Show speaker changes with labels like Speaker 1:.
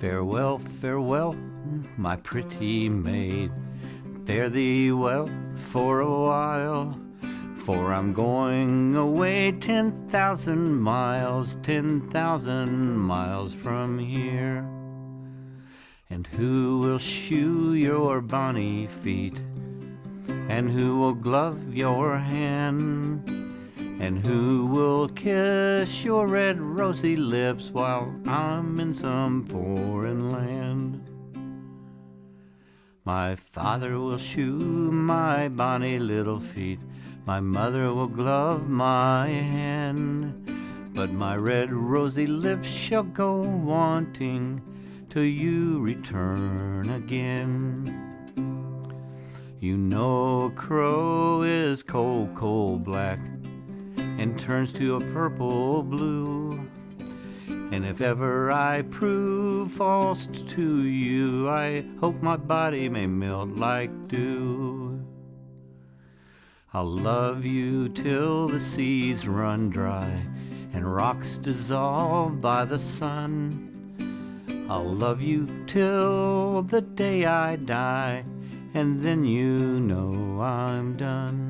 Speaker 1: Farewell, farewell, my pretty maid. Fare thee well for a while, for I'm going away ten thousand miles, ten thousand miles from here. And who will shoe your bonny feet? And who will glove your hand? And who will kiss your red rosy lips while I'm in some foreign land? My father will shoe my bonny little feet, my mother will glove my hand, but my red rosy lips shall go wanting till you return again. You know a crow is cold, cold black and turns to a purple blue. And if ever I prove false to you, I hope my body may melt like dew. I'll love you till the seas run dry and rocks dissolve by the sun. I'll love you till the day I die, and then you know I'm done.